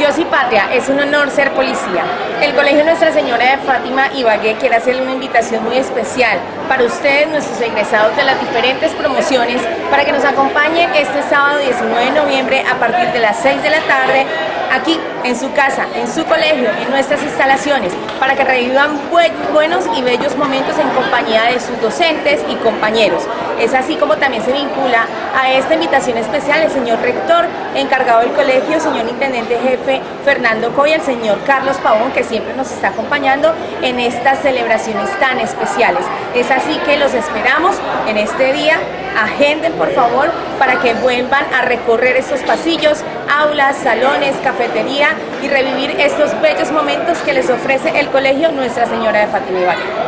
Dios y patria, es un honor ser policía. El Colegio Nuestra Señora de Fátima Ibagué quiere hacerle una invitación muy especial para ustedes, nuestros egresados de las diferentes promociones, para que nos acompañen este sábado 19 de noviembre a partir de las 6 de la tarde aquí en su casa, en su colegio, en nuestras instalaciones, para que revivan buenos y bellos momentos en compañía de sus docentes y compañeros. Es así como también se vincula a esta invitación especial el señor rector encargado del colegio, señor intendente jefe Fernando Coy, el señor Carlos Pavón, que siempre nos está acompañando en estas celebraciones tan especiales. Es así que los esperamos en este día. Agenden por favor para que vuelvan a recorrer estos pasillos, aulas, salones, cafetería y revivir estos bellos momentos que les ofrece el colegio Nuestra Señora de Fátima Ibagué.